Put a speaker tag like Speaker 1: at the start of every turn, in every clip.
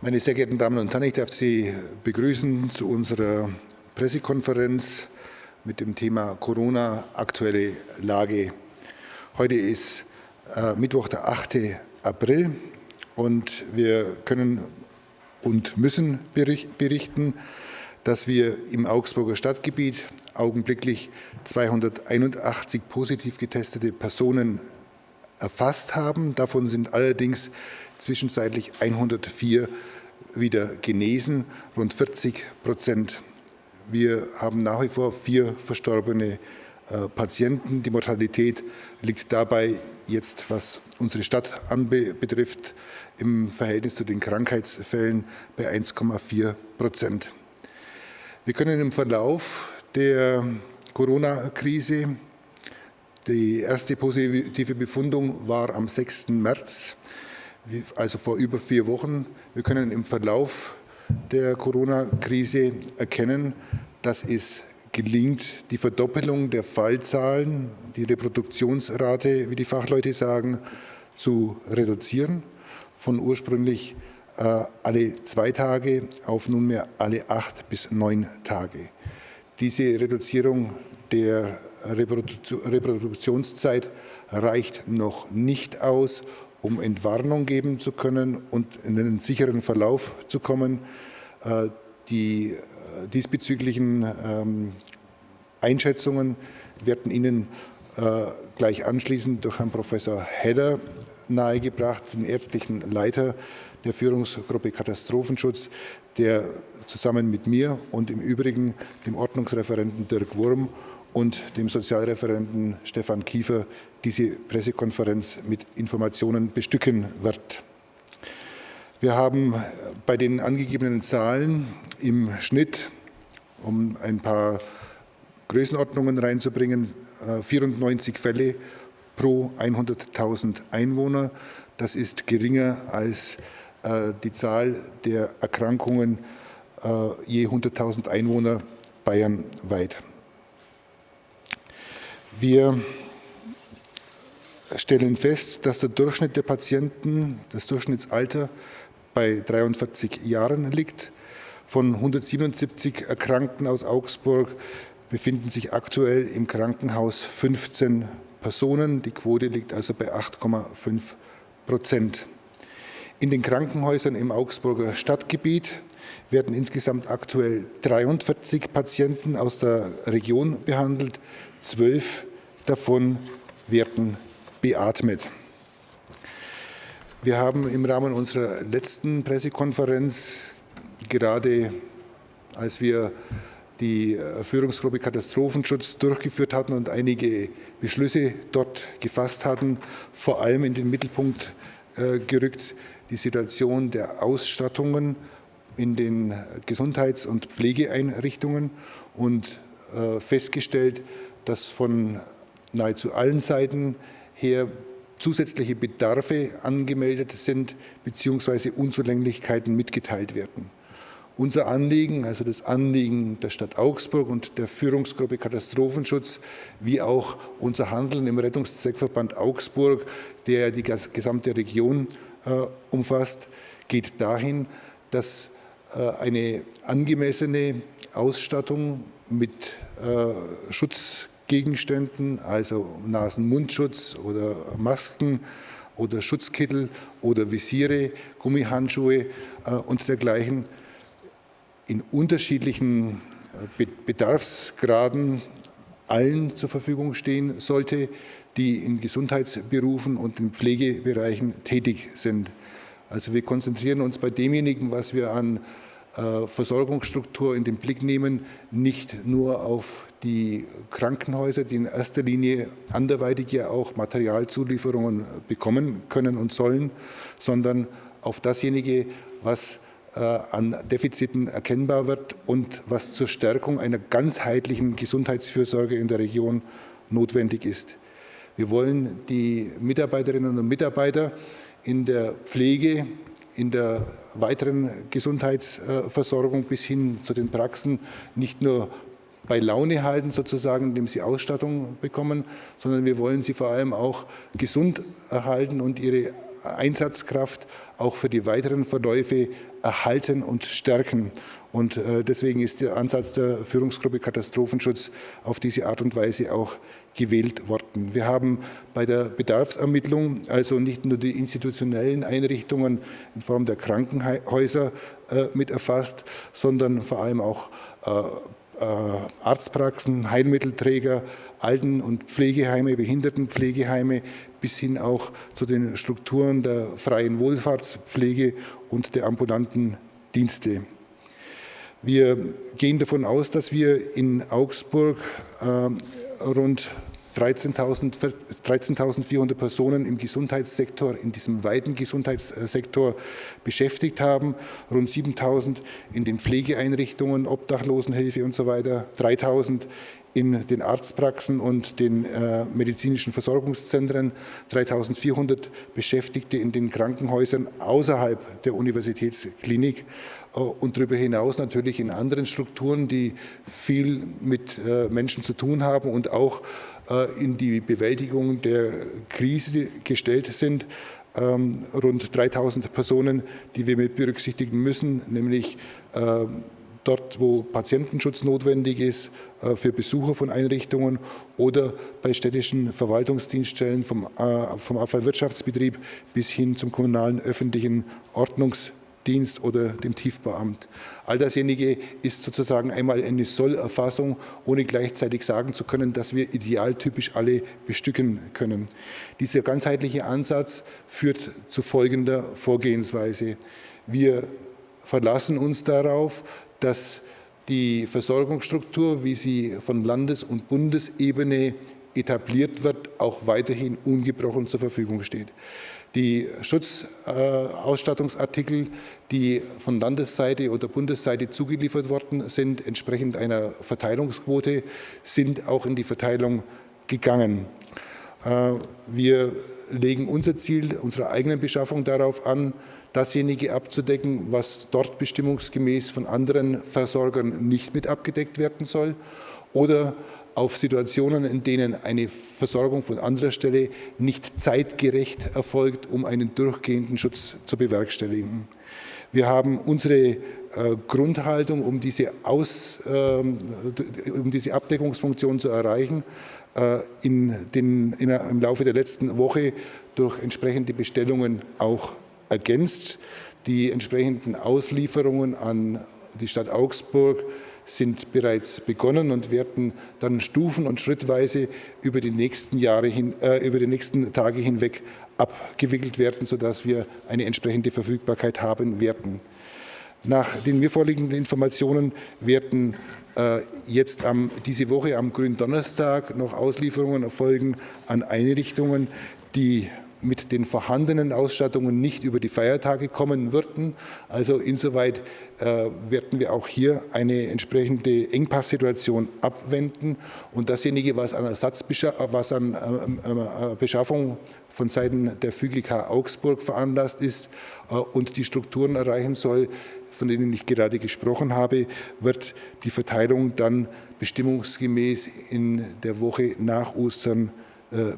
Speaker 1: Meine sehr geehrten Damen und Herren, ich darf Sie begrüßen zu unserer Pressekonferenz mit dem Thema Corona, aktuelle Lage. Heute ist äh, Mittwoch, der 8. April und wir können und müssen berichten, dass wir im Augsburger Stadtgebiet augenblicklich 281 positiv getestete Personen erfasst haben. Davon sind allerdings zwischenzeitlich 104 wieder genesen, rund 40 Prozent. Wir haben nach wie vor vier verstorbene äh, Patienten. Die Mortalität liegt dabei jetzt, was unsere Stadt betrifft, im Verhältnis zu den Krankheitsfällen bei 1,4 Prozent. Wir können im Verlauf der Corona-Krise, die erste positive Befundung war am 6. März, also vor über vier Wochen. Wir können im Verlauf der Corona-Krise erkennen, dass es gelingt, die Verdoppelung der Fallzahlen, die Reproduktionsrate, wie die Fachleute sagen, zu reduzieren, von ursprünglich äh, alle zwei Tage auf nunmehr alle acht bis neun Tage. Diese Reduzierung der Reproduktionszeit reicht noch nicht aus, um Entwarnung geben zu können und in einen sicheren Verlauf zu kommen. Äh, die äh, diesbezüglichen ähm, Einschätzungen werden Ihnen äh, gleich anschließend durch Herrn Professor Hedder nahegebracht, den ärztlichen Leiter der Führungsgruppe Katastrophenschutz, der zusammen mit mir und im Übrigen dem Ordnungsreferenten Dirk Wurm und dem Sozialreferenten Stefan Kiefer diese Pressekonferenz mit Informationen bestücken wird. Wir haben bei den angegebenen Zahlen im Schnitt, um ein paar Größenordnungen reinzubringen, 94 äh, Fälle pro 100.000 Einwohner. Das ist geringer als äh, die Zahl der Erkrankungen äh, je 100.000 Einwohner bayernweit. Wir stellen fest, dass der Durchschnitt der Patienten, das Durchschnittsalter bei 43 Jahren liegt. Von 177 Erkrankten aus Augsburg befinden sich aktuell im Krankenhaus 15 Personen. Die Quote liegt also bei 8,5 Prozent. In den Krankenhäusern im Augsburger Stadtgebiet werden insgesamt aktuell 43 Patienten aus der Region behandelt. Zwölf davon werden beatmet. Wir haben im Rahmen unserer letzten Pressekonferenz, gerade als wir die äh, Führungsgruppe Katastrophenschutz durchgeführt hatten und einige Beschlüsse dort gefasst hatten, vor allem in den Mittelpunkt äh, gerückt die Situation der Ausstattungen in den Gesundheits- und Pflegeeinrichtungen und äh, festgestellt, dass von nahezu allen Seiten her zusätzliche Bedarfe angemeldet sind bzw. Unzulänglichkeiten mitgeteilt werden. Unser Anliegen, also das Anliegen der Stadt Augsburg und der Führungsgruppe Katastrophenschutz, wie auch unser Handeln im Rettungszweckverband Augsburg, der die gesamte Region äh, umfasst, geht dahin, dass äh, eine angemessene Ausstattung mit äh, Schutz Gegenständen, also Nasen-Mundschutz oder Masken oder Schutzkittel oder Visiere, Gummihandschuhe äh, und dergleichen in unterschiedlichen äh, Bedarfsgraden allen zur Verfügung stehen sollte, die in Gesundheitsberufen und in Pflegebereichen tätig sind. Also wir konzentrieren uns bei demjenigen, was wir an äh, Versorgungsstruktur in den Blick nehmen, nicht nur auf die Krankenhäuser, die in erster Linie anderweitig ja auch Materialzulieferungen bekommen können und sollen, sondern auf dasjenige, was äh, an Defiziten erkennbar wird und was zur Stärkung einer ganzheitlichen Gesundheitsfürsorge in der Region notwendig ist. Wir wollen die Mitarbeiterinnen und Mitarbeiter in der Pflege, in der weiteren Gesundheitsversorgung bis hin zu den Praxen nicht nur bei Laune halten, sozusagen, indem sie Ausstattung bekommen, sondern wir wollen sie vor allem auch gesund erhalten und ihre Einsatzkraft auch für die weiteren Verläufe erhalten und stärken. Und äh, deswegen ist der Ansatz der Führungsgruppe Katastrophenschutz auf diese Art und Weise auch gewählt worden. Wir haben bei der Bedarfsermittlung also nicht nur die institutionellen Einrichtungen in Form der Krankenhäuser äh, mit erfasst, sondern vor allem auch äh, Arztpraxen, Heilmittelträger, Alten- und Pflegeheime, Behindertenpflegeheime bis hin auch zu den Strukturen der freien Wohlfahrtspflege und der ambulanten Dienste. Wir gehen davon aus, dass wir in Augsburg äh, rund 13.400 13 Personen im Gesundheitssektor, in diesem weiten Gesundheitssektor beschäftigt haben, rund 7.000 in den Pflegeeinrichtungen, Obdachlosenhilfe und so weiter, 3.000 in den Arztpraxen und den äh, medizinischen Versorgungszentren, 3400 Beschäftigte in den Krankenhäusern außerhalb der Universitätsklinik äh, und darüber hinaus natürlich in anderen Strukturen, die viel mit äh, Menschen zu tun haben und auch äh, in die Bewältigung der Krise gestellt sind. Ähm, rund 3000 Personen, die wir mit berücksichtigen müssen, nämlich ähm, dort, wo Patientenschutz notwendig ist, äh, für Besucher von Einrichtungen oder bei städtischen Verwaltungsdienststellen vom, äh, vom Abfallwirtschaftsbetrieb bis hin zum kommunalen öffentlichen Ordnungsdienst oder dem Tiefbauamt. All dasjenige ist sozusagen einmal eine Sollerfassung, ohne gleichzeitig sagen zu können, dass wir idealtypisch alle bestücken können. Dieser ganzheitliche Ansatz führt zu folgender Vorgehensweise. Wir verlassen uns darauf, dass die Versorgungsstruktur, wie sie von Landes- und Bundesebene etabliert wird, auch weiterhin ungebrochen zur Verfügung steht. Die Schutzausstattungsartikel, die von Landesseite oder Bundesseite zugeliefert worden sind, entsprechend einer Verteilungsquote, sind auch in die Verteilung gegangen. Äh, wir legen unser Ziel unserer eigenen Beschaffung darauf an, dasjenige abzudecken, was dort bestimmungsgemäß von anderen Versorgern nicht mit abgedeckt werden soll oder auf Situationen, in denen eine Versorgung von anderer Stelle nicht zeitgerecht erfolgt, um einen durchgehenden Schutz zu bewerkstelligen. Wir haben unsere äh, Grundhaltung, um diese, Aus, äh, um diese Abdeckungsfunktion zu erreichen, äh, in den, in, im Laufe der letzten Woche durch entsprechende Bestellungen auch ergänzt. Die entsprechenden Auslieferungen an die Stadt Augsburg sind bereits begonnen und werden dann stufen- und schrittweise über die nächsten Jahre hin, äh, über die nächsten Tage hinweg abgewickelt werden, sodass wir eine entsprechende Verfügbarkeit haben werden. Nach den mir vorliegenden Informationen werden äh, jetzt am, diese Woche am Gründonnerstag noch Auslieferungen erfolgen an Einrichtungen, die mit den vorhandenen Ausstattungen nicht über die Feiertage kommen würden. Also insoweit äh, werden wir auch hier eine entsprechende Engpasssituation abwenden und dasjenige, was an Ersatzbeschaffung, was an äh, äh, Beschaffung von Seiten der FÜGK Augsburg veranlasst ist äh, und die Strukturen erreichen soll, von denen ich gerade gesprochen habe, wird die Verteilung dann bestimmungsgemäß in der Woche nach Ostern äh,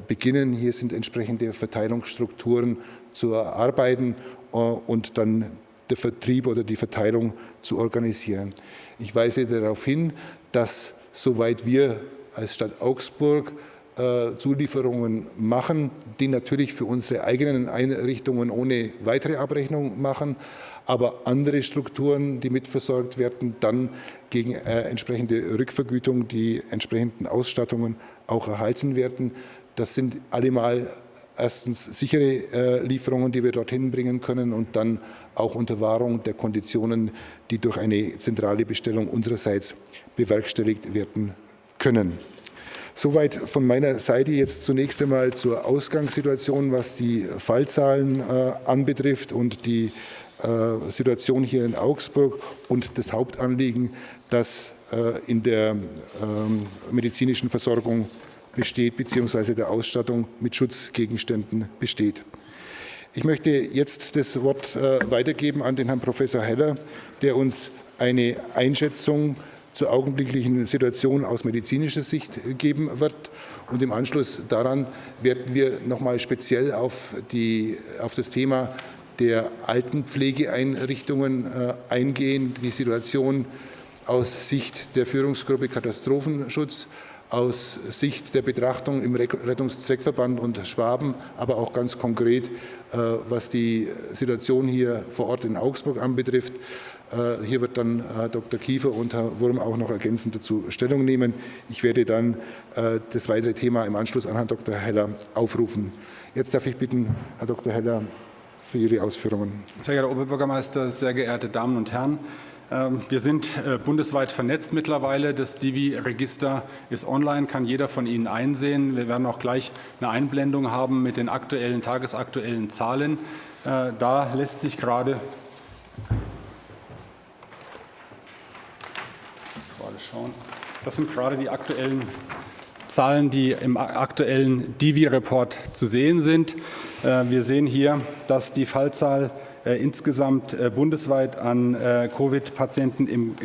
Speaker 1: beginnen. Hier sind entsprechende Verteilungsstrukturen zu erarbeiten äh, und dann der Vertrieb oder die Verteilung zu organisieren. Ich weise darauf hin, dass soweit wir als Stadt Augsburg äh, Zulieferungen machen, die natürlich für unsere eigenen Einrichtungen ohne weitere Abrechnung machen, aber andere Strukturen, die mitversorgt werden, dann gegen äh, entsprechende Rückvergütung die entsprechenden Ausstattungen auch erhalten werden. Das sind allemal erstens sichere äh, Lieferungen, die wir dorthin bringen können und dann auch unter Wahrung der Konditionen, die durch eine zentrale Bestellung unsererseits bewerkstelligt werden können. Soweit von meiner Seite jetzt zunächst einmal zur Ausgangssituation, was die Fallzahlen äh, anbetrifft und die äh, Situation hier in Augsburg und das Hauptanliegen, das äh, in der ähm, medizinischen Versorgung besteht, beziehungsweise der Ausstattung mit Schutzgegenständen besteht. Ich möchte jetzt das Wort äh, weitergeben an den Herrn Professor Heller, der uns eine Einschätzung zur augenblicklichen Situation aus medizinischer Sicht geben wird. Und im Anschluss daran werden wir nochmal speziell auf, die, auf das Thema der Altenpflegeeinrichtungen äh, eingehen, die Situation aus Sicht der Führungsgruppe Katastrophenschutz, aus Sicht der Betrachtung im Rettungszweckverband und Schwaben, aber auch ganz konkret, äh, was die Situation hier vor Ort in Augsburg anbetrifft. Äh, hier wird dann Herr Dr. Kiefer und Herr Wurm auch noch ergänzend dazu Stellung nehmen. Ich werde dann äh, das weitere Thema im Anschluss an Herrn Dr. Heller aufrufen. Jetzt darf ich bitten, Herr Dr. Heller, für Ihre Ausführungen.
Speaker 2: Sehr geehrter Oberbürgermeister, sehr geehrte Damen und Herren, wir sind äh, bundesweit vernetzt mittlerweile. Das Divi-Register ist online, kann jeder von Ihnen einsehen. Wir werden auch gleich eine Einblendung haben mit den aktuellen, tagesaktuellen Zahlen. Da lässt sich gerade schauen. Das sind gerade die aktuellen Zahlen, die im aktuellen Divi-Report zu sehen sind. Äh, wir sehen hier, dass die Fallzahl äh, insgesamt äh, bundesweit an Covid-Patienten in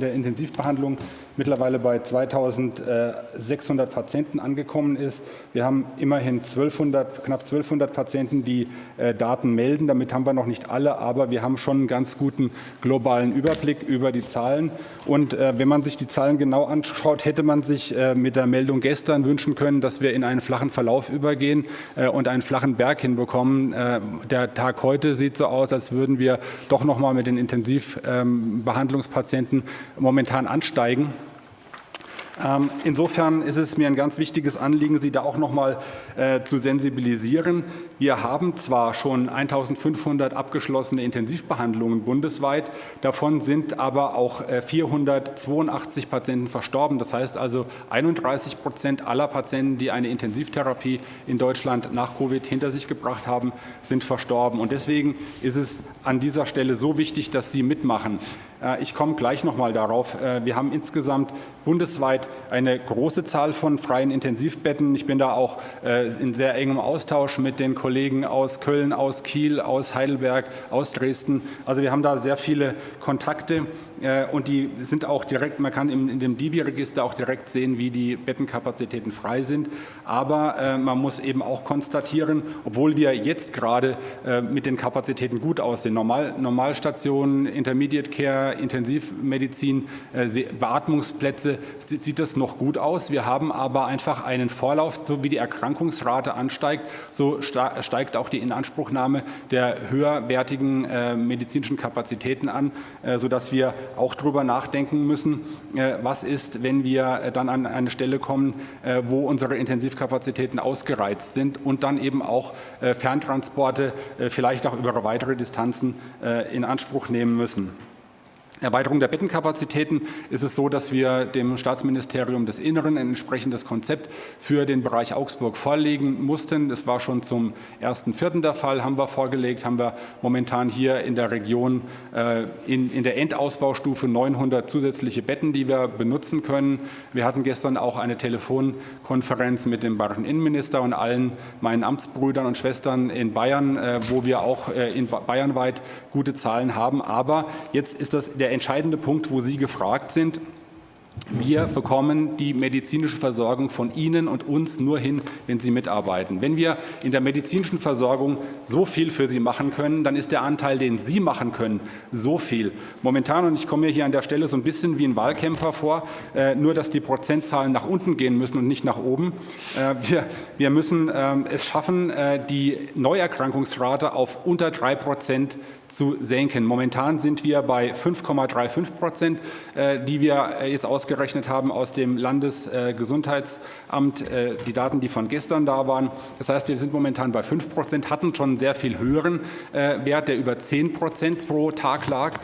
Speaker 2: der Intensivbehandlung mittlerweile bei 2600 Patienten angekommen ist. Wir haben immerhin 1200, knapp 1200 Patienten, die äh, Daten melden. Damit haben wir noch nicht alle, aber wir haben schon einen ganz guten globalen Überblick über die Zahlen. Und äh, wenn man sich die Zahlen genau anschaut, hätte man sich äh, mit der Meldung gestern wünschen können, dass wir in einen flachen Verlauf übergehen und einen flachen Berg hinbekommen. Der Tag heute sieht so aus, als würden wir doch noch mal mit den Intensivbehandlungspatienten momentan ansteigen. Ähm, insofern ist es mir ein ganz wichtiges Anliegen, Sie da auch noch mal äh, zu sensibilisieren. Wir haben zwar schon 1500 abgeschlossene Intensivbehandlungen bundesweit, davon sind aber auch äh, 482 Patienten verstorben. Das heißt also 31 Prozent aller Patienten, die eine Intensivtherapie in Deutschland nach Covid hinter sich gebracht haben, sind verstorben. Und deswegen ist es an dieser Stelle so wichtig, dass Sie mitmachen. Äh, ich komme gleich noch mal darauf. Äh, wir haben insgesamt bundesweit eine große Zahl von freien Intensivbetten. Ich bin da auch äh, in sehr engem Austausch mit den Kollegen aus Köln, aus Kiel, aus Heidelberg, aus Dresden. Also wir haben da sehr viele Kontakte und die sind auch direkt, man kann in dem Divi-Register auch direkt sehen, wie die Bettenkapazitäten frei sind. Aber man muss eben auch konstatieren, obwohl wir jetzt gerade mit den Kapazitäten gut aussehen, Normal, Normalstationen, Intermediate Care, Intensivmedizin, äh, Beatmungsplätze sieht das noch gut aus. Wir haben aber einfach einen Vorlauf, so wie die Erkrankungsrate ansteigt, so steigt auch die Inanspruchnahme der höherwertigen äh, medizinischen Kapazitäten an, äh, sodass wir auch darüber nachdenken müssen, was ist, wenn wir dann an eine Stelle kommen, wo unsere Intensivkapazitäten ausgereizt sind und dann eben auch Ferntransporte vielleicht auch über weitere Distanzen in Anspruch nehmen müssen. Erweiterung der Bettenkapazitäten ist es so, dass wir dem Staatsministerium des Inneren ein entsprechendes Konzept für den Bereich Augsburg vorlegen mussten. Das war schon zum 1.4. der Fall, haben wir vorgelegt, haben wir momentan hier in der Region äh, in, in der Endausbaustufe 900 zusätzliche Betten, die wir benutzen können. Wir hatten gestern auch eine Telefonkonferenz mit dem bayerischen Innenminister und allen meinen Amtsbrüdern und Schwestern in Bayern, äh, wo wir auch äh, in bayernweit gute Zahlen haben. Aber jetzt ist das der der entscheidende Punkt, wo Sie gefragt sind. Wir bekommen die medizinische Versorgung von Ihnen und uns nur hin, wenn Sie mitarbeiten. Wenn wir in der medizinischen Versorgung so viel für Sie machen können, dann ist der Anteil, den Sie machen können, so viel. Momentan, und ich komme mir hier an der Stelle so ein bisschen wie ein Wahlkämpfer vor, äh, nur dass die Prozentzahlen nach unten gehen müssen und nicht nach oben. Äh, wir, müssen äh, es schaffen, äh, die Neuerkrankungsrate auf unter drei Prozent zu senken. Momentan sind wir bei 5,35 Prozent, äh, die wir äh, jetzt ausgerechnet haben aus dem Landesgesundheitsamt, äh, die Daten, die von gestern da waren. Das heißt, wir sind momentan bei 5 Prozent, hatten schon einen sehr viel höheren Wert, der über 10 Prozent pro Tag lag.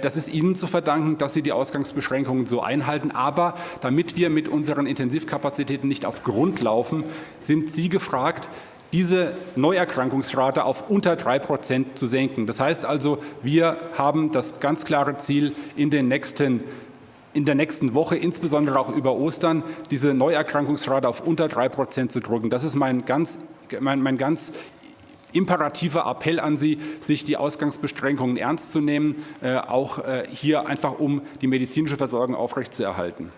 Speaker 2: Das ist Ihnen zu verdanken, dass Sie die Ausgangsbeschränkungen so einhalten. Aber damit wir mit unseren Intensivkapazitäten nicht auf Grund laufen, sind Sie gefragt, diese Neuerkrankungsrate auf unter drei Prozent zu senken. Das heißt also, wir haben das ganz klare Ziel, in den nächsten in der nächsten Woche, insbesondere auch über Ostern, diese Neuerkrankungsrate auf unter drei Prozent zu drücken. Das ist mein ganz, mein, mein ganz imperativer Appell an Sie, sich die Ausgangsbeschränkungen ernst zu nehmen, äh, auch äh, hier einfach um die medizinische Versorgung aufrechtzuerhalten.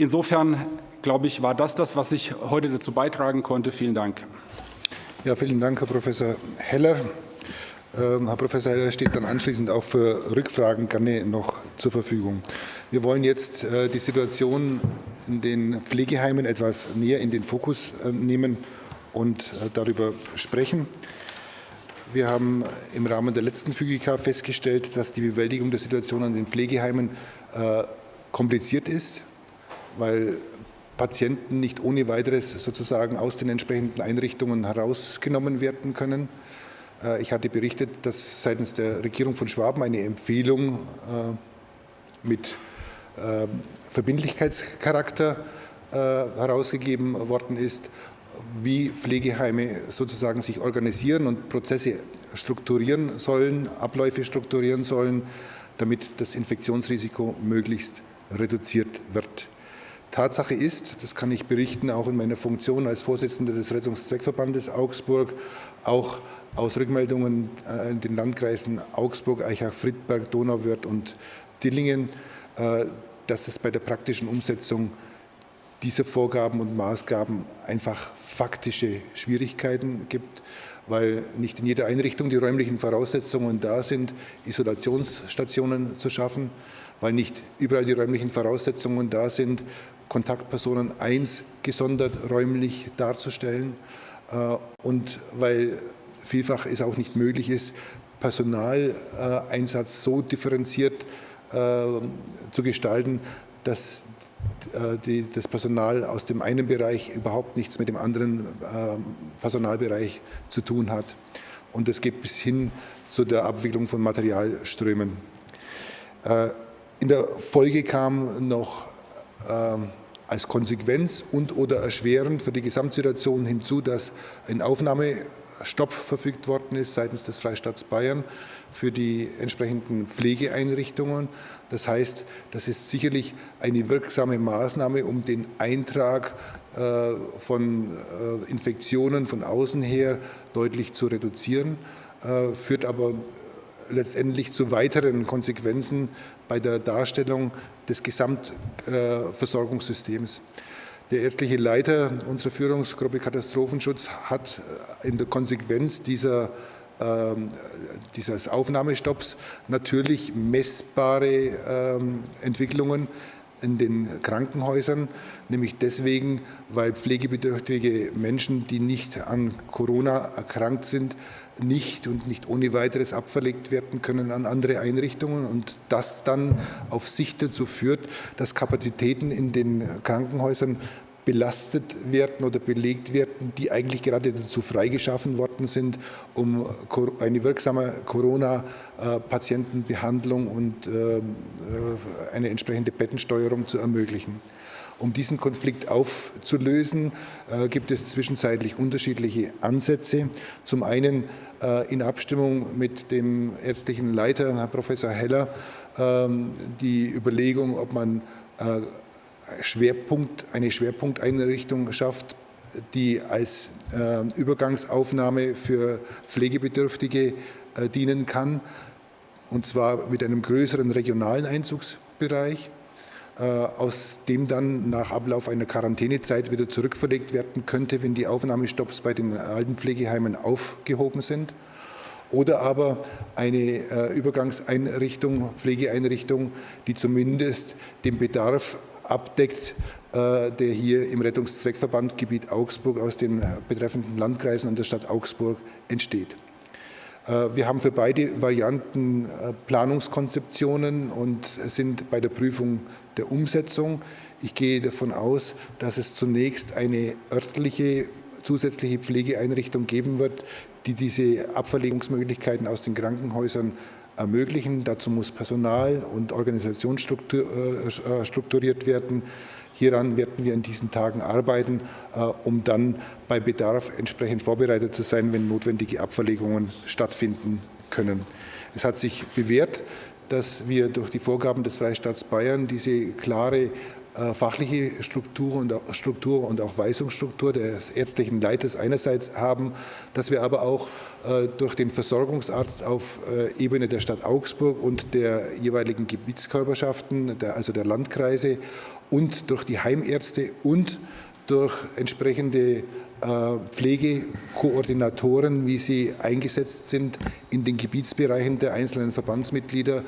Speaker 2: Insofern, glaube ich, war das das, was ich heute dazu beitragen konnte. Vielen Dank.
Speaker 1: Ja, vielen Dank, Herr Professor Heller. Ähm, Herr Professor Heller steht dann anschließend auch für Rückfragen gerne noch zur Verfügung. Wir wollen jetzt äh, die Situation in den Pflegeheimen etwas näher in den Fokus äh, nehmen und äh, darüber sprechen. Wir haben im Rahmen der letzten FÜGIK festgestellt, dass die Bewältigung der Situation an den Pflegeheimen kompliziert ist, weil Patienten nicht ohne weiteres sozusagen aus den entsprechenden Einrichtungen herausgenommen werden können. Äh, ich hatte berichtet, dass seitens der Regierung von Schwaben eine Empfehlung äh, mit äh, Verbindlichkeitscharakter herausgegeben worden ist, wie Pflegeheime sozusagen sich organisieren und Prozesse strukturieren sollen, Abläufe strukturieren sollen, damit das Infektionsrisiko möglichst reduziert wird. Tatsache ist, das kann ich berichten, auch in meiner Funktion als Vorsitzender des Rettungszweckverbandes Augsburg, auch aus Rückmeldungen äh, in den Landkreisen Augsburg, Eichach, Friedberg, Donauwörth und Dillingen, äh, dass es bei der praktischen Umsetzung dieser Vorgaben und Maßgaben einfach faktische Schwierigkeiten gibt, weil nicht in jeder Einrichtung die räumlichen Voraussetzungen da sind, Isolationsstationen zu schaffen, weil nicht überall die räumlichen Voraussetzungen da sind, Kontaktpersonen 1 gesondert räumlich darzustellen äh, und weil vielfach es auch nicht möglich ist, Personaleinsatz so differenziert äh, zu gestalten, dass äh, das Personal aus dem einen Bereich überhaupt nichts mit dem anderen Personalbereich zu tun hat. Und das geht bis hin zu der Abwicklung von Materialströmen. In der Folge kam noch als Konsequenz und oder erschwerend für die Gesamtsituation hinzu, dass ein Aufnahmestopp verfügt worden ist seitens des Freistaats Bayern für die entsprechenden Pflegeeinrichtungen. Das heißt, das ist sicherlich eine wirksame Maßnahme, um den Eintrag äh, von äh, Infektionen von außen her deutlich zu reduzieren, äh, führt aber letztendlich zu weiteren Konsequenzen bei der Darstellung des Gesamtversorgungssystems. Der ärztliche Leiter unserer Führungsgruppe Katastrophenschutz hat äh, in der Konsequenz dieser, ähm, dieses Aufnahmestopps natürlich messbare ähm, Entwicklungen in den Krankenhäusern, nämlich deswegen, weil pflegebedürftige Menschen, die nicht an Corona erkrankt sind, nicht und nicht ohne weiteres abverlegt werden können an andere Einrichtungen und das dann auf Sicht dazu führt, dass Kapazitäten in den Krankenhäusern belastet werden oder belegt werden, die eigentlich gerade dazu freigeschaffen worden sind, um eine wirksame Corona-Patientenbehandlung und äh, äh, eine entsprechende Bettensteuerung zu ermöglichen. Um diesen Konflikt aufzulösen, äh, gibt es zwischenzeitlich unterschiedliche Ansätze. Zum einen in Abstimmung mit dem ärztlichen Leiter, Herr Professor Heller, ähm, die Überlegung, ob man Schwerpunkt, eine Schwerpunkteinrichtung schafft, die als äh, Übergangsaufnahme für Pflegebedürftige äh, dienen kann, und zwar mit einem größeren regionalen Einzugsbereich, äh, aus dem dann nach Ablauf einer Quarantänezeit wieder zurückverlegt werden könnte, wenn die Aufnahmestopps bei den Altenpflegeheimen aufgehoben sind. Oder aber eine äh, Übergangseinrichtung, Pflegeeinrichtung, die zumindest den Bedarf abdeckt, äh, der hier im Rettungszweckverband Gebiet Augsburg aus den betreffenden Landkreisen und der Stadt Augsburg entsteht. Äh, wir haben für beide Varianten äh, Planungskonzeptionen und sind bei der Prüfung der Umsetzung. Ich gehe davon aus, dass es zunächst eine örtliche zusätzliche Pflegeeinrichtung geben wird, die diese Abverlegungsmöglichkeiten aus den Krankenhäusern ermöglichen. Dazu muss Personal und Organisation äh, strukturiert werden. Hieran werden wir in diesen Tagen arbeiten, äh, um dann bei Bedarf entsprechend vorbereitet zu sein, wenn notwendige Abverlegungen stattfinden können. Es hat sich bewährt, dass wir durch die Vorgaben des Freistaats Bayern diese klare äh, fachliche Struktur und, auch, Struktur und auch Weisungsstruktur des ärztlichen Leiters einerseits haben, dass wir aber auch äh, durch den Versorgungsarzt auf äh, Ebene der Stadt Augsburg und der jeweiligen Gebietskörperschaften, der, also der Landkreise und durch die Heimärzte und durch entsprechende Pflegekoordinatoren, wie sie eingesetzt sind in den Gebietsbereichen der einzelnen Verbandsmitglieder,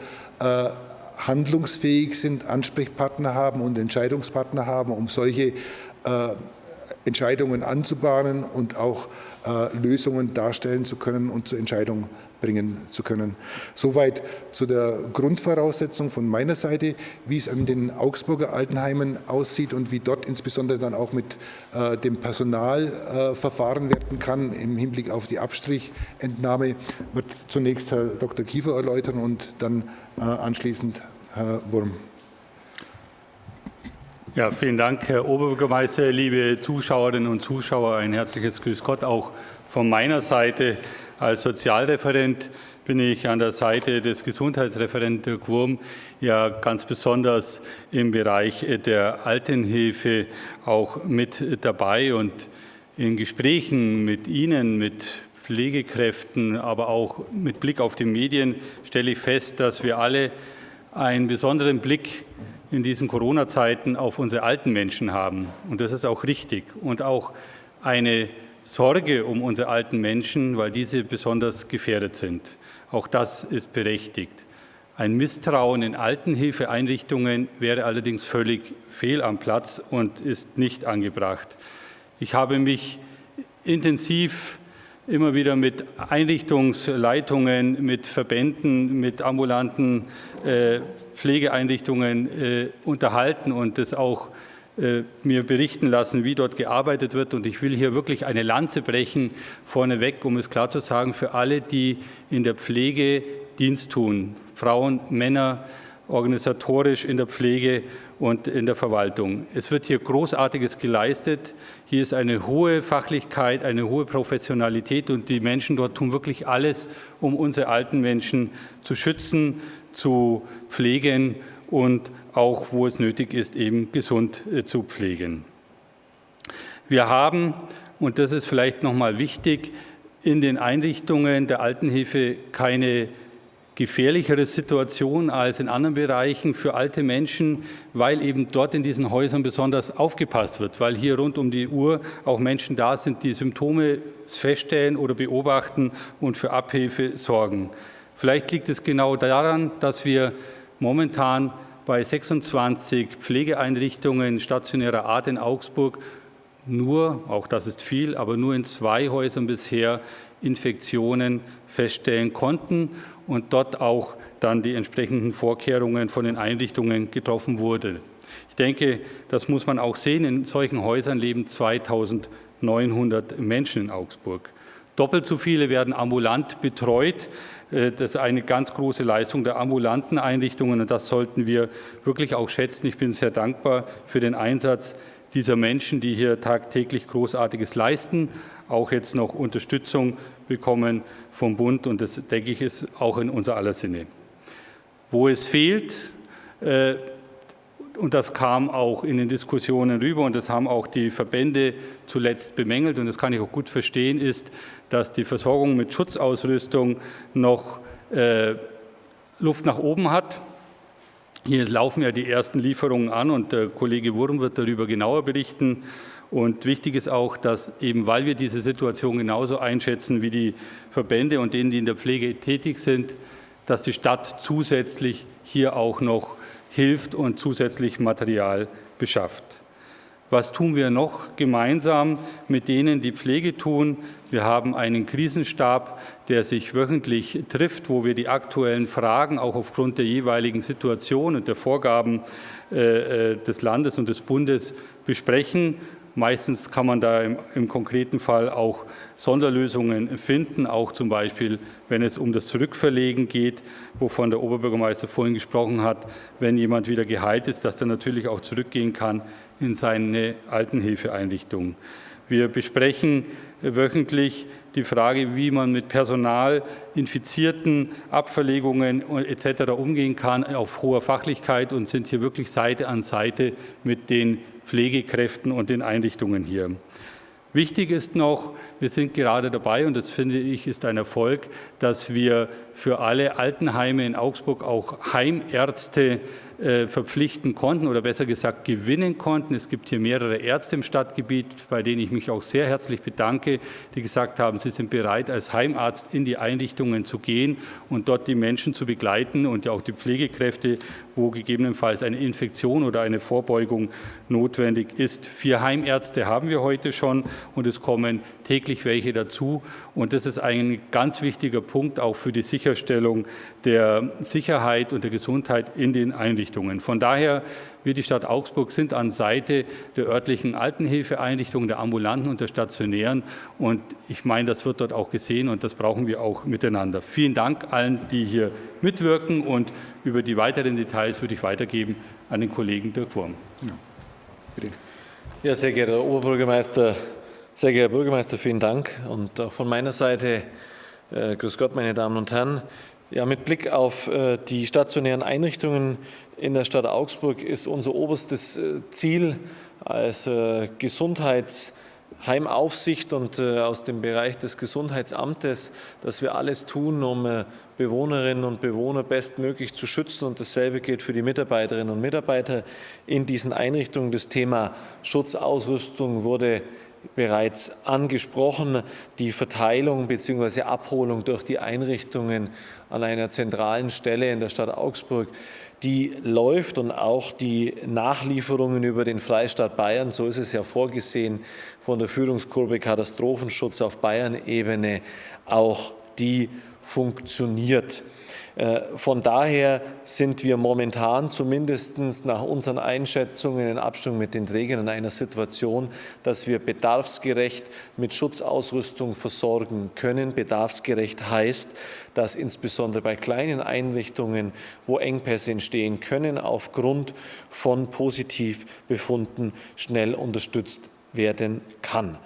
Speaker 1: handlungsfähig sind, Ansprechpartner haben und Entscheidungspartner haben, um solche äh, Entscheidungen anzubahnen und auch äh, Lösungen darstellen zu können und zur Entscheidung bringen zu können. Soweit zu der Grundvoraussetzung von meiner Seite, wie es an den Augsburger Altenheimen aussieht und wie dort insbesondere dann auch mit äh, dem Personal äh, verfahren werden kann im Hinblick auf die Abstrichentnahme, wird zunächst Herr Dr. Kiefer erläutern und dann äh, anschließend Herr Wurm.
Speaker 3: Ja, vielen Dank, Herr Oberbürgermeister, liebe Zuschauerinnen und Zuschauer. Ein herzliches Grüß Gott auch von meiner Seite. Als Sozialreferent bin ich an der Seite des Gesundheitsreferenten Dirk Wurm ja ganz besonders im Bereich der Altenhilfe auch mit dabei und in Gesprächen mit Ihnen, mit Pflegekräften, aber auch mit Blick auf die Medien stelle ich fest, dass wir alle einen besonderen Blick in diesen Corona-Zeiten auf unsere alten Menschen haben. Und das ist auch richtig. Und auch eine Sorge um unsere alten Menschen, weil diese besonders gefährdet sind. Auch das ist berechtigt. Ein Misstrauen in Altenhilfeeinrichtungen wäre allerdings völlig fehl am Platz und ist nicht angebracht. Ich habe mich intensiv immer wieder mit Einrichtungsleitungen, mit Verbänden, mit ambulanten äh, Pflegeeinrichtungen äh, unterhalten und das auch äh, mir berichten lassen, wie dort gearbeitet wird. Und ich will hier wirklich eine Lanze brechen vorneweg, um es klar zu sagen, für alle, die in der Pflege Dienst tun, Frauen, Männer, organisatorisch in der Pflege und in der Verwaltung. Es wird hier Großartiges geleistet. Hier ist eine hohe Fachlichkeit, eine hohe Professionalität und die Menschen dort tun wirklich alles, um unsere alten Menschen zu schützen, zu pflegen und auch, wo es nötig ist, eben gesund äh, zu pflegen. Wir haben, und das ist vielleicht noch mal wichtig, in den Einrichtungen der Altenhilfe keine gefährlichere Situation als in anderen Bereichen für alte Menschen, weil eben dort in diesen Häusern besonders aufgepasst wird, weil hier rund um die Uhr auch Menschen da sind, die Symptome feststellen oder beobachten und für Abhilfe sorgen. Vielleicht liegt es genau daran, dass wir momentan bei 26 Pflegeeinrichtungen stationärer Art in Augsburg nur, auch das ist viel, aber nur in zwei Häusern bisher Infektionen feststellen konnten und dort auch dann die entsprechenden Vorkehrungen von den Einrichtungen getroffen wurden. Ich denke, das muss man auch sehen. In solchen Häusern leben 2900 Menschen in Augsburg. Doppelt so viele werden ambulant betreut. Äh, das ist eine ganz große Leistung der ambulanten Einrichtungen und das sollten wir wirklich auch schätzen. Ich bin sehr dankbar für den Einsatz dieser Menschen, die hier tagtäglich Großartiges leisten, auch jetzt noch Unterstützung bekommen vom Bund und das, denke ich, ist auch in unser aller Sinne. Wo es fehlt, äh, und das kam auch in den Diskussionen rüber und das haben auch die Verbände zuletzt bemängelt und das kann ich auch gut verstehen, ist, dass die Versorgung mit Schutzausrüstung noch äh, Luft nach oben hat. Hier laufen ja die ersten Lieferungen an und der Kollege Wurm wird darüber genauer berichten. Und wichtig ist auch, dass eben, weil wir diese Situation genauso einschätzen wie die Verbände und denen, die in der Pflege tätig sind, dass die Stadt zusätzlich hier auch noch hilft und zusätzlich Material beschafft. Was tun wir noch gemeinsam mit denen, die Pflege tun? Wir haben einen Krisenstab, der sich wöchentlich trifft, wo wir die aktuellen Fragen auch aufgrund der jeweiligen Situation und der Vorgaben äh, äh des Landes und des Bundes besprechen. Meistens kann man da im, im konkreten Fall auch Sonderlösungen finden, auch zum Beispiel, wenn es um das Zurückverlegen geht, wovon der Oberbürgermeister vorhin gesprochen hat, wenn jemand wieder geheilt ist, dass er natürlich auch zurückgehen kann in seine Altenhilfeeinrichtung. Wir besprechen wöchentlich die Frage, wie man mit Personal, Infizierten, Abverlegungen etc. umgehen kann, auf hoher Fachlichkeit und sind hier wirklich Seite an Seite mit den Pflegekräften und den Einrichtungen hier. Wichtig ist noch, wir sind gerade dabei, und das finde ich ist ein Erfolg, dass wir für alle Altenheime in Augsburg auch Heimärzte äh, verpflichten konnten oder besser gesagt gewinnen konnten. Es gibt hier mehrere Ärzte im Stadtgebiet, bei denen ich mich auch sehr herzlich bedanke, die gesagt haben, sie sind bereit, als Heimarzt in die Einrichtungen zu gehen und dort die Menschen zu begleiten und ja auch die Pflegekräfte, wo gegebenenfalls eine Infektion oder eine Vorbeugung notwendig ist. Vier Heimärzte haben wir heute schon und es kommen täglich welche dazu. Und das ist ein ganz wichtiger Punkt auch für die Sicherstellung der Sicherheit und der Gesundheit in den Einrichtungen. Von daher, wir die Stadt Augsburg sind an Seite der örtlichen Altenhilfeeinrichtungen, der ambulanten und der stationären. Und ich meine, das wird dort auch gesehen und das brauchen wir auch miteinander. Vielen Dank allen, die hier mitwirken und über die weiteren Details würde ich weitergeben an den Kollegen Dirk Wurm. Ja,
Speaker 4: bitte. Ja, sehr geehrter Oberbürgermeister sehr geehrter Herr Bürgermeister, vielen Dank und auch von meiner Seite, äh, grüß Gott, meine Damen und Herren. Ja, mit Blick auf äh, die stationären Einrichtungen in der Stadt Augsburg ist unser oberstes äh, Ziel als äh, Gesundheitsheimaufsicht und aus dem Bereich des Gesundheitsamtes, dass wir alles tun, um Bewohnerinnen und Bewohner bestmöglich zu schützen. Und dasselbe gilt für die Mitarbeiterinnen und Mitarbeiter in diesen Einrichtungen. Das Thema Schutzausrüstung wurde bereits angesprochen, die Verteilung bzw. Abholung durch die Einrichtungen an einer zentralen Stelle in der Stadt Augsburg, die läuft und auch die Nachlieferungen über den Freistaat Bayern, so ist es ja vorgesehen von der Führungsgruppe Katastrophenschutz auf Bayern-Ebene, auch die funktioniert. Äh, von daher sind wir momentan zumindest nach unseren Einschätzungen in Abstimmung mit den Trägern in einer Situation, dass wir bedarfsgerecht mit Schutzausrüstung versorgen können. Bedarfsgerecht heißt, dass insbesondere bei kleinen Einrichtungen, wo Engpässe entstehen können, aufgrund von Positivbefunden schnell unterstützt werden kann.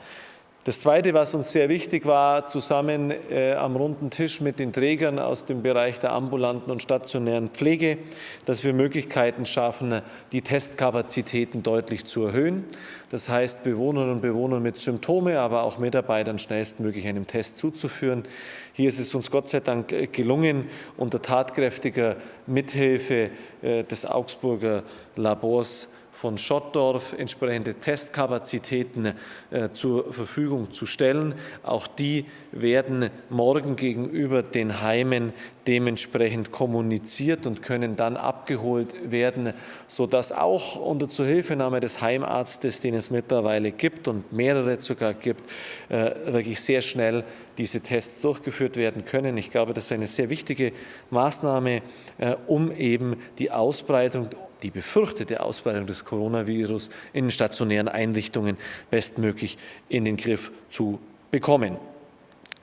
Speaker 4: Das Zweite, was uns sehr wichtig war, zusammen äh, am runden Tisch mit den Trägern aus dem Bereich der ambulanten und stationären Pflege, dass wir Möglichkeiten schaffen, die Testkapazitäten deutlich zu erhöhen. Das heißt, Bewohnerinnen und Bewohnern mit Symptome, aber auch Mitarbeitern schnellstmöglich einem Test zuzuführen. Hier ist es uns Gott sei Dank äh, gelungen, unter tatkräftiger Mithilfe äh, des Augsburger Labors von Schottdorf entsprechende Testkapazitäten äh, zur Verfügung zu stellen. Auch die werden morgen gegenüber den Heimen dementsprechend kommuniziert und können dann abgeholt werden, sodass auch unter Zuhilfenahme des Heimarztes, den es mittlerweile gibt und mehrere sogar gibt, äh, wirklich sehr schnell diese Tests durchgeführt werden können. Ich glaube, das ist eine sehr wichtige Maßnahme, äh, um eben die Ausbreitung die befürchtete Ausbreitung des Coronavirus in stationären Einrichtungen bestmöglich in den Griff zu bekommen.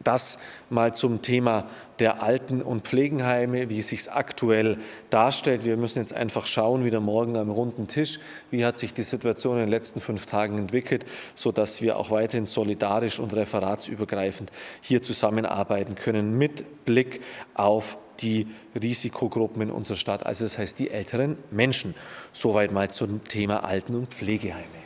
Speaker 4: Das mal zum Thema der Alten- und Pflegenheime, wie es sich aktuell darstellt. Wir müssen jetzt einfach schauen, wieder morgen am runden Tisch, wie hat sich die Situation in den letzten fünf Tagen entwickelt, sodass wir auch weiterhin solidarisch und referatsübergreifend hier zusammenarbeiten können mit Blick auf die Risikogruppen in unserer Stadt, also das heißt die älteren Menschen. Soweit mal zum Thema Alten- und Pflegeheime.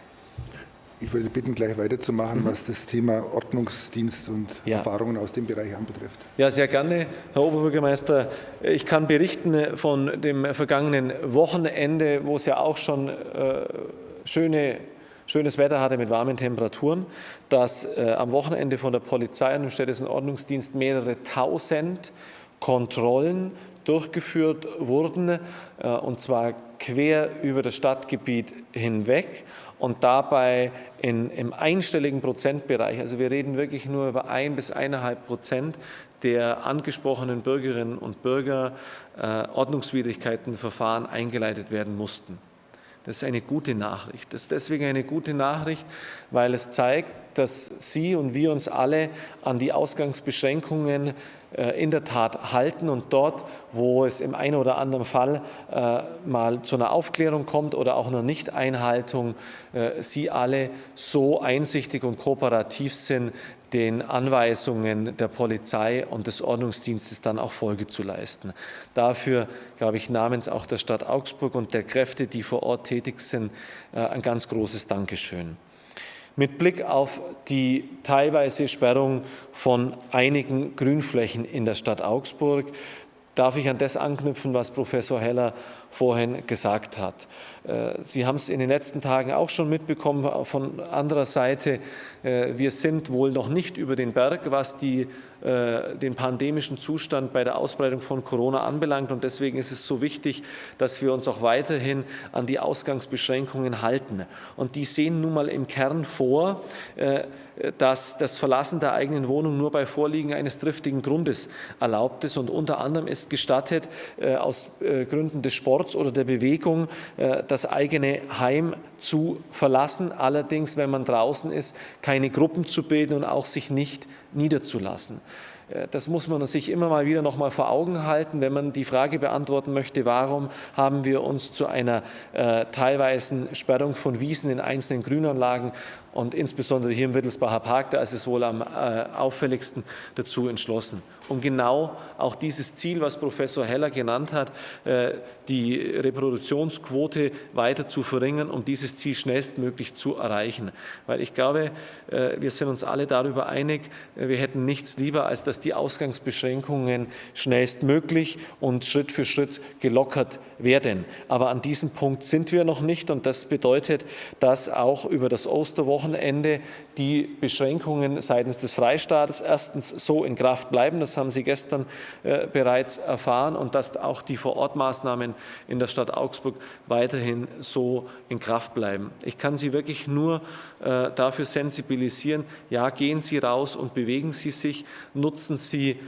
Speaker 1: Ich würde bitten, gleich weiterzumachen, mhm. was das Thema Ordnungsdienst und ja. Erfahrungen aus dem Bereich anbetrifft.
Speaker 4: Ja, sehr gerne, Herr Oberbürgermeister. Ich kann berichten von dem vergangenen Wochenende, wo es ja auch schon äh, schöne schönes Wetter hatte mit warmen Temperaturen, dass äh, am Wochenende von der Polizei und dem städtischen Ordnungsdienst mehrere tausend Kontrollen durchgeführt wurden, äh, und zwar quer über das Stadtgebiet hinweg und dabei in, im einstelligen Prozentbereich, also wir reden wirklich nur über ein bis eineinhalb Prozent der angesprochenen Bürgerinnen und Bürger äh, Ordnungswidrigkeitenverfahren eingeleitet werden mussten. Das ist eine gute Nachricht. Das ist deswegen eine gute Nachricht, weil es zeigt, dass Sie und wir uns alle an die Ausgangsbeschränkungen in der Tat halten und dort, wo es im einen oder anderen Fall äh, mal zu einer Aufklärung kommt oder auch einer Nichteinhaltung, äh, Sie alle so einsichtig und kooperativ sind, den Anweisungen der Polizei und des Ordnungsdienstes dann auch Folge zu leisten. Dafür, glaube ich, namens auch der Stadt Augsburg und der Kräfte, die vor Ort tätig sind, äh, ein ganz großes Dankeschön. Mit Blick auf die teilweise Sperrung von einigen Grünflächen in der Stadt Augsburg darf ich an das anknüpfen, was Professor Heller vorhin gesagt hat. Äh, Sie haben es in den letzten Tagen auch schon mitbekommen von anderer Seite. Äh, wir sind wohl noch nicht über den Berg, was die, äh, den pandemischen Zustand bei der Ausbreitung von Corona anbelangt. Und deswegen ist es so wichtig, dass wir uns auch weiterhin an die Ausgangsbeschränkungen halten. Und die sehen nun mal im Kern vor, dass das Verlassen der eigenen Wohnung nur bei Vorliegen eines triftigen Grundes erlaubt ist. Und unter anderem ist gestattet, aus Gründen des Sports oder der Bewegung, das eigene Heim zu verlassen. Allerdings, wenn man draußen ist, keine Gruppen zu bilden und auch sich nicht niederzulassen. Äh, das muss man sich immer mal wieder noch mal vor Augen halten, wenn man die Frage beantworten möchte, warum haben wir uns zu einer äh, teilweisen Sperrung von Wiesen in einzelnen Grünanlagen und insbesondere hier im Wittelsbacher Park, da ist es wohl am äh, auffälligsten dazu entschlossen. Um genau auch dieses Ziel, was Professor Heller genannt hat, äh, die Reproduktionsquote weiter zu verringern, um dieses Ziel schnellstmöglich zu erreichen. Weil ich glaube, äh, wir sind uns alle darüber einig, wir hätten nichts lieber, als dass die Ausgangsbeschränkungen schnellstmöglich und Schritt für Schritt gelockert werden. Aber an diesem Punkt sind wir noch nicht und das bedeutet, dass auch über das Osterwochenende Wochenende die Beschränkungen seitens des Freistaates erstens so in Kraft bleiben, das haben Sie gestern äh, bereits erfahren, und dass auch die Vorortmaßnahmen in der Stadt Augsburg weiterhin so in Kraft bleiben. Ich kann Sie wirklich nur äh, dafür sensibilisieren, ja, gehen Sie raus und bewegen Sie sich, nutzen Sie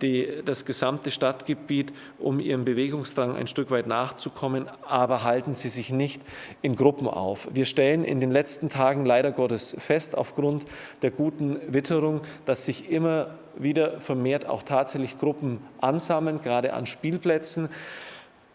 Speaker 4: die, das gesamte Stadtgebiet, um ihrem Bewegungsdrang ein Stück weit nachzukommen, aber halten Sie sich nicht in Gruppen auf. Wir stellen in den letzten Tagen leider Gottes fest, aufgrund der guten Witterung, dass sich immer wieder vermehrt auch tatsächlich Gruppen ansammeln, gerade an Spielplätzen.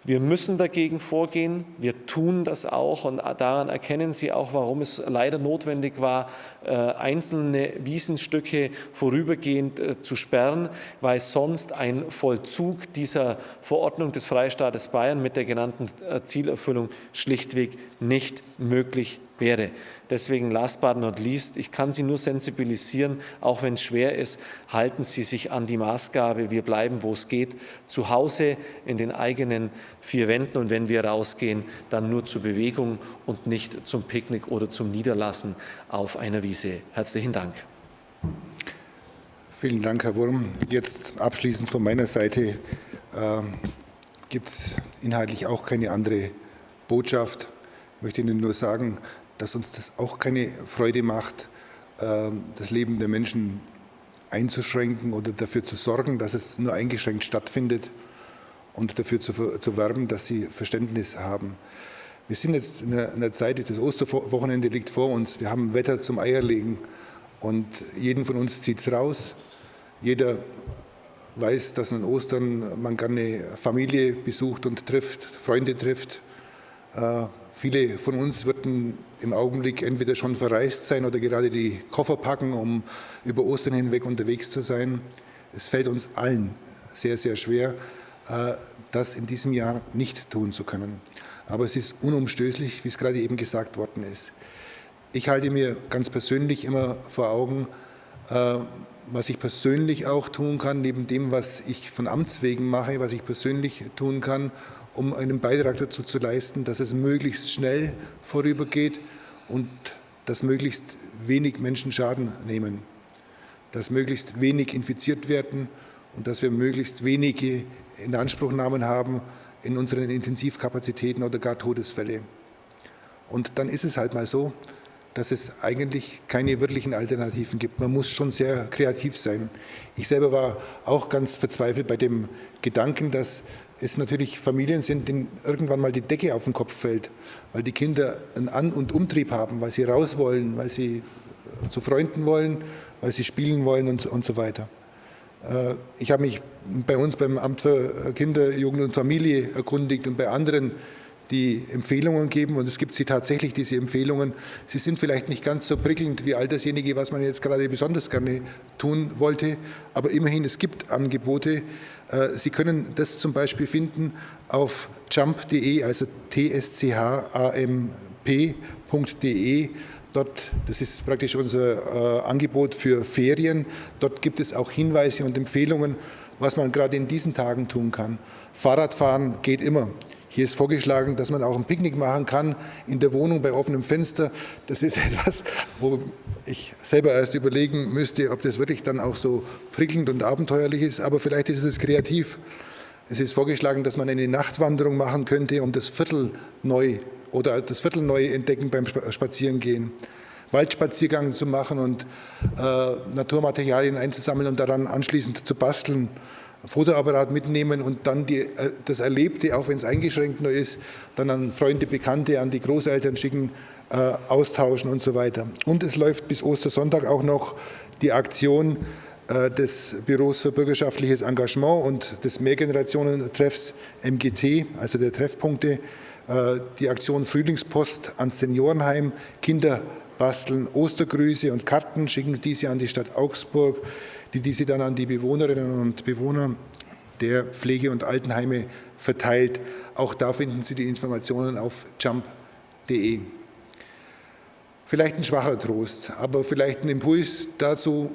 Speaker 4: Wir müssen dagegen vorgehen. Wir tun das auch und daran erkennen Sie auch, warum es leider notwendig war, äh, einzelne Wiesenstücke vorübergehend äh, zu sperren, weil sonst ein Vollzug dieser Verordnung des Freistaates Bayern mit der genannten äh, Zielerfüllung schlichtweg nicht möglich wäre. Deswegen last but not least, ich kann Sie nur sensibilisieren, auch wenn es schwer ist, halten Sie sich an die Maßgabe, wir bleiben, wo es geht, zu Hause in den eigenen vier Wänden und wenn wir rausgehen, dann nur zur Bewegung und nicht zum Picknick oder zum Niederlassen auf einer Wiese. Herzlichen Dank.
Speaker 1: Vielen Dank, Herr Wurm. Jetzt abschließend von meiner Seite äh, gibt es inhaltlich auch keine andere Botschaft. Ich möchte Ihnen nur sagen, dass uns das auch keine Freude macht, ähm, das Leben der Menschen einzuschränken oder dafür zu sorgen, dass es nur eingeschränkt stattfindet und dafür zu, zu werben, dass sie Verständnis haben. Wir sind jetzt in einer Zeit, das Osterwochenende liegt vor uns, wir haben Wetter zum Eierlegen und jeden von uns zieht es raus. Jeder weiß, dass an Ostern man gerne Familie besucht und trifft, Freunde trifft. Äh, Viele von uns würden im Augenblick entweder schon verreist sein oder gerade die Koffer packen, um über Ostern hinweg unterwegs zu sein. Es fällt uns allen sehr, sehr schwer, äh, das in diesem Jahr nicht tun zu können. Aber es ist unumstößlich, wie es gerade eben gesagt worden ist. Ich halte mir ganz persönlich immer vor Augen, äh, was ich persönlich auch tun kann, neben dem, was ich von Amts wegen mache, was ich persönlich tun kann, um einen Beitrag dazu zu leisten, dass es möglichst schnell vorübergeht und dass möglichst wenig Menschen Schaden nehmen, dass möglichst wenig infiziert werden und dass wir möglichst wenige Inanspruchnahmen haben in unseren Intensivkapazitäten oder gar Todesfälle. Und dann ist es halt mal so, dass es eigentlich keine wirklichen Alternativen gibt. Man muss schon sehr kreativ sein. Ich selber war auch ganz verzweifelt bei dem Gedanken, dass es natürlich Familien sind, denen irgendwann mal die Decke auf den Kopf fällt, weil die Kinder einen An- und Umtrieb haben, weil sie raus wollen, weil sie zu Freunden wollen, weil sie spielen wollen und, und so weiter. Äh, ich habe mich bei uns beim Amt für Kinder, Jugend und Familie erkundigt und bei anderen, die Empfehlungen geben und es gibt sie tatsächlich, diese Empfehlungen. Sie sind vielleicht nicht ganz so prickelnd wie all dasjenige, was man jetzt gerade besonders gerne tun wollte, aber immerhin, es gibt Angebote. Äh, sie können das zum Beispiel finden auf jump.de, also tschamp.de. Dort, das ist praktisch unser äh, Angebot für Ferien. Dort gibt es auch Hinweise und Empfehlungen, was man gerade in diesen Tagen tun kann. Fahrradfahren geht immer. Hier ist vorgeschlagen, dass man auch ein Picknick machen kann in der Wohnung bei offenem Fenster. Das ist etwas, wo ich selber erst überlegen müsste, ob das wirklich dann auch so prickelnd und abenteuerlich ist. Aber vielleicht ist es kreativ. Es ist vorgeschlagen, dass man eine Nachtwanderung machen könnte, um das Viertel neu oder das Viertel neu entdecken beim Spazierengehen. Waldspaziergang zu machen und äh, Naturmaterialien einzusammeln und daran anschließend zu basteln. Fotoapparat mitnehmen und dann die, äh, das Erlebte, auch wenn es eingeschränkt nur ist, dann an Freunde, Bekannte, an die Großeltern schicken, äh, austauschen und so weiter. Und es läuft bis Ostersonntag auch noch die Aktion äh, des Büros für bürgerschaftliches Engagement und des Mehrgenerationen-Treffs MGT, also der Treffpunkte, äh, die Aktion Frühlingspost ans Seniorenheim, Kinder basteln Ostergrüße und Karten, schicken diese an die Stadt Augsburg, die diese dann an die Bewohnerinnen und Bewohner der Pflege- und Altenheime verteilt. Auch da finden Sie die Informationen auf jump.de. Vielleicht ein schwacher Trost, aber vielleicht ein Impuls dazu,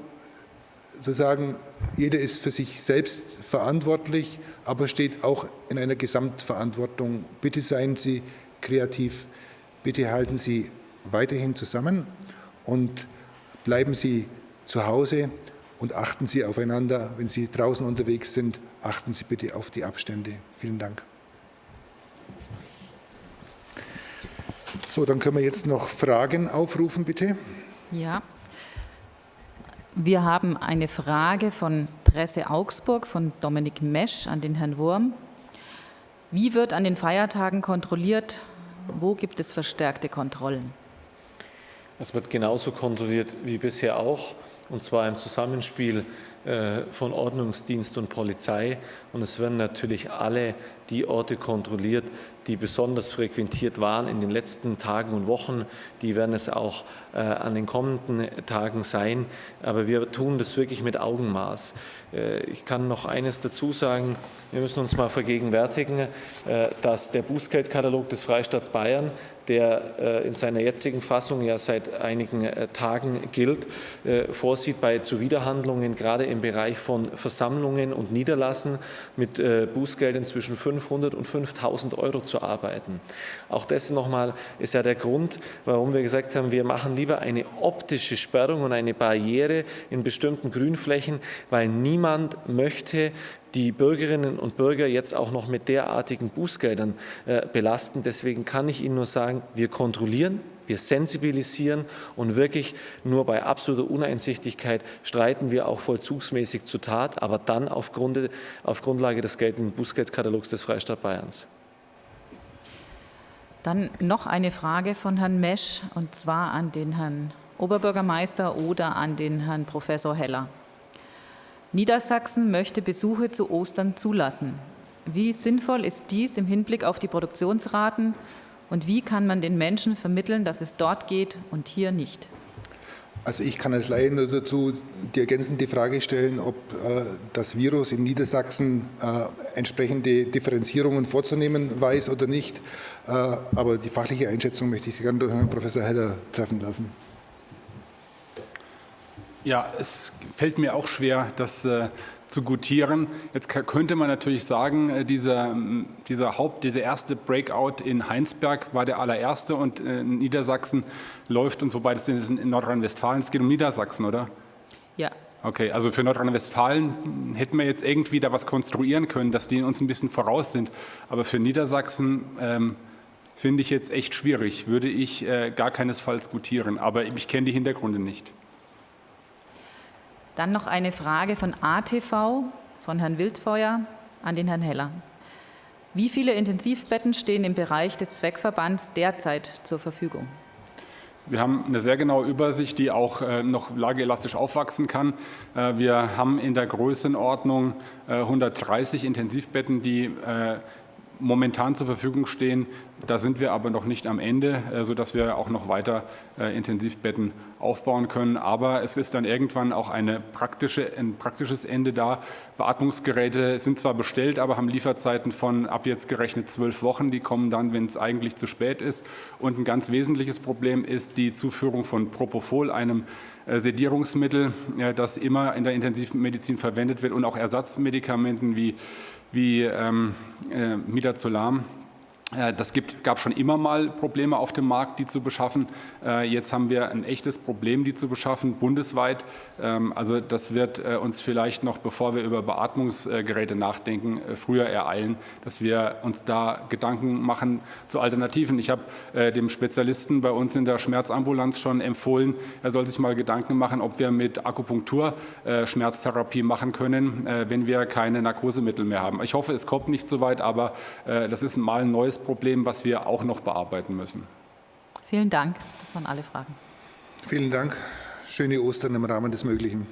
Speaker 1: zu sagen, jeder ist für sich selbst verantwortlich, aber steht auch in einer Gesamtverantwortung. Bitte seien Sie kreativ, bitte halten Sie weiterhin zusammen und bleiben Sie zu Hause und achten Sie aufeinander. Wenn Sie draußen unterwegs sind, achten Sie bitte auf die Abstände. Vielen Dank. So, dann können wir jetzt noch Fragen aufrufen, bitte.
Speaker 5: Ja. Wir haben eine Frage von Presse Augsburg von Dominik Mesch an den Herrn Wurm. Wie wird an den Feiertagen kontrolliert? Wo gibt es verstärkte Kontrollen?
Speaker 4: Es wird genauso kontrolliert wie bisher auch, und zwar im Zusammenspiel äh, von Ordnungsdienst und Polizei. Und es werden natürlich alle die Orte kontrolliert, die besonders frequentiert waren in den letzten Tagen und Wochen. Die werden es auch äh, an den kommenden Tagen sein. Aber wir tun das wirklich mit Augenmaß. Äh, ich kann noch eines dazu sagen. Wir müssen uns mal vergegenwärtigen, äh, dass der Bußgeldkatalog des Freistaats Bayern, der äh, in seiner jetzigen Fassung ja seit einigen äh, Tagen gilt, äh, vorsieht bei Zuwiderhandlungen gerade im Bereich von Versammlungen und Niederlassen mit Bußgeldern zwischen 500 und 5000 Euro zu arbeiten. Auch das nochmal ist ja der Grund, warum wir gesagt haben, wir machen lieber eine optische Sperrung und eine Barriere in bestimmten Grünflächen, weil niemand möchte die Bürgerinnen und Bürger jetzt auch noch mit derartigen Bußgeldern äh, belasten. Deswegen kann ich Ihnen nur sagen, wir kontrollieren, wir sensibilisieren und wirklich nur bei absoluter Uneinsichtigkeit streiten wir auch vollzugsmäßig zu Tat, aber dann auf, auf Grundlage des geltenden Bußgeldkatalogs des Freistaat Bayerns.
Speaker 5: Dann noch eine Frage von Herrn Mesch, und zwar an den Herrn Oberbürgermeister oder an den Herrn Professor Heller. Niedersachsen möchte Besuche zu Ostern zulassen. Wie sinnvoll ist dies im Hinblick auf die Produktionsraten und wie kann man den Menschen vermitteln, dass es dort geht und hier nicht?
Speaker 1: Also ich kann als Laie nur dazu die ergänzende Frage stellen, ob äh, das Virus in Niedersachsen äh, entsprechende Differenzierungen vorzunehmen weiß oder nicht. Äh, aber die fachliche Einschätzung möchte ich gerne durch Herrn Professor Heller treffen lassen.
Speaker 2: Ja, es fällt mir auch schwer, das äh, zu gutieren. Jetzt könnte man natürlich sagen, äh, dieser, dieser Haupt, dieser erste Breakout in Heinsberg war der allererste und äh, in Niedersachsen läuft und wobei das in Nordrhein-Westfalen, es geht um Niedersachsen, oder?
Speaker 5: Ja.
Speaker 2: Okay, also für Nordrhein-Westfalen hätten wir jetzt irgendwie da was konstruieren können, dass die uns ein bisschen voraus sind. Aber für Niedersachsen ähm, finde ich jetzt echt schwierig, würde ich äh, gar keinesfalls gutieren. Aber ich kenne die Hintergründe nicht.
Speaker 5: Dann noch eine Frage von ATV, von Herrn Wildfeuer an den Herrn Heller. Wie viele Intensivbetten stehen im Bereich des Zweckverbands derzeit zur Verfügung?
Speaker 2: Wir haben eine sehr genaue Übersicht, die auch äh, noch lageelastisch aufwachsen kann. Äh, wir haben in der Größenordnung 130 äh, Intensivbetten, die momentan zur Verfügung stehen. Da sind wir aber noch nicht am Ende, sodass wir auch noch weiter Intensivbetten aufbauen können. Aber es ist dann irgendwann auch eine praktische, ein praktisches Ende da. Beatmungsgeräte sind zwar bestellt, aber haben Lieferzeiten von ab jetzt gerechnet zwölf Wochen. Die kommen dann, wenn es eigentlich zu spät ist. Und ein ganz wesentliches Problem ist die Zuführung von Propofol, einem äh, Sedierungsmittel, das immer in der Intensivmedizin verwendet wird und auch Ersatzmedikamenten wie, wie ähm, äh, Midazolam äh, das gibt, gab schon immer mal Probleme auf dem Markt, die zu beschaffen. Äh, jetzt haben wir ein echtes Problem, die zu beschaffen, bundesweit. Ähm, also das wird äh, uns vielleicht noch, bevor wir über Beatmungsgeräte nachdenken, früher ereilen, dass wir uns da Gedanken machen zu Alternativen. Ich habe dem Spezialisten bei uns in der Schmerzambulanz schon empfohlen, er soll sich mal Gedanken machen, ob wir mit Akupunktur Schmerztherapie machen können, wenn wir keine Narkosemittel mehr haben. Ich hoffe, es kommt nicht so weit, aber das ist mal ein neues Problem, was wir auch noch bearbeiten müssen.
Speaker 5: Vielen Dank. Das waren alle Fragen.
Speaker 1: Vielen Dank. Schöne Ostern im Rahmen des Möglichen.